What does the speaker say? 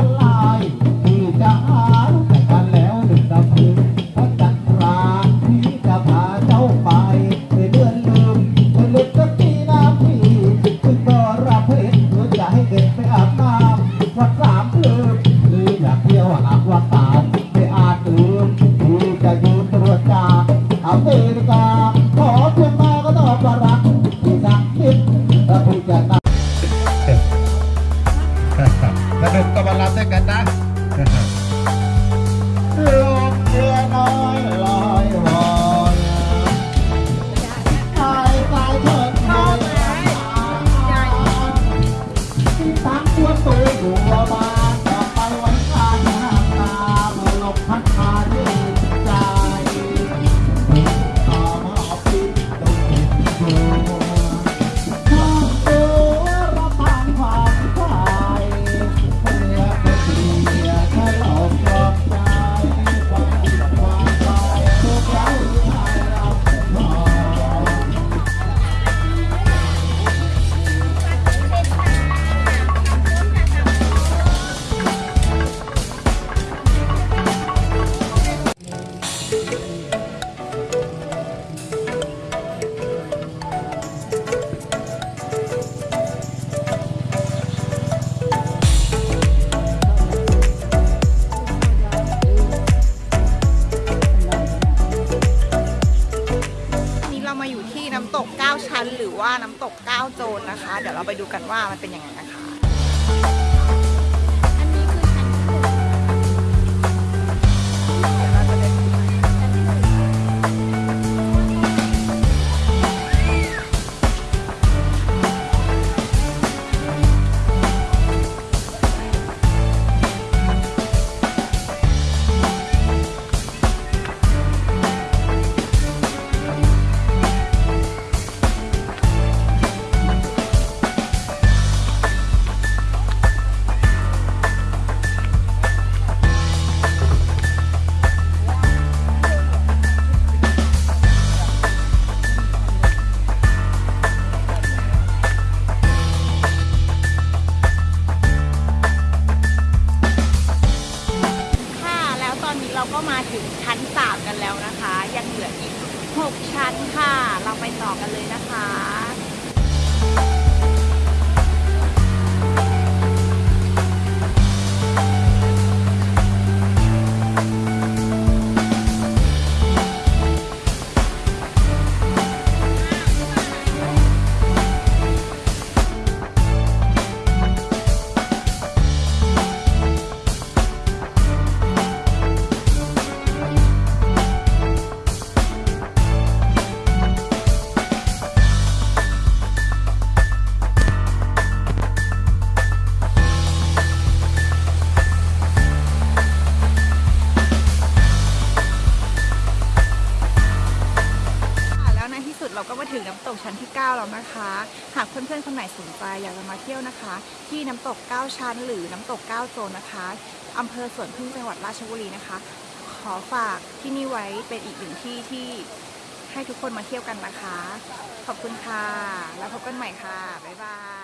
ากกี่พันลายที่จะหาแต่กันแล้วหนึ่งดำพึงพระจันทราที่จะพาเจ้าไปไม่เลื่อนลืมไม่ลึกสักทีน้ำพี่ซึ่งก็รับเพชรเพื่อจะให้เด็กไปอาบน้ำวัดสามลืมหรืออยากเที่ยวหาว่าตามไม่อาจลืมที่จะยืนตรวจตาอเมริกา สนุกก็ เรามาอยู่ที่น้ำตก 9 ชั้น หรือว่าน้ำตก 9 โจรนะคะ เดี๋ยวเราไปดูกันว่ามันเป็นยังไงนะคะ ค่ะ เราไปต่อกันเลยนะคะ กชั้นที่ 9 แล้วนะคะ หากเพื่อนๆคนไหนสนใจอยากจะมาเที่ยวนะคะ ที่น้ำตก 9 ชั้น หรือน้ำตก 9 โซนนะคะอำเภอสวนพึ่งจังหวัดราชบุรีนะคะ ขอฝากที่นี่ไว้เป็นอีกหนึ่งที่ที่ให้ทุกคนมาเที่ยวกันนะคะ ขอบคุณค่ะ แล้วพบกันใหม่ค่ะ บ๊ายบาย